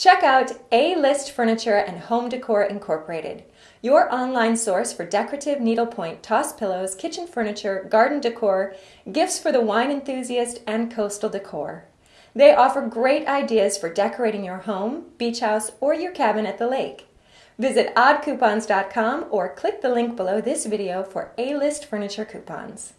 Check out A-List Furniture and Home Decor Incorporated, your online source for decorative needlepoint toss pillows, kitchen furniture, garden decor, gifts for the wine enthusiast, and coastal decor. They offer great ideas for decorating your home, beach house, or your cabin at the lake. Visit oddcoupons.com or click the link below this video for A-List Furniture coupons.